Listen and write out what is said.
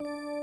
you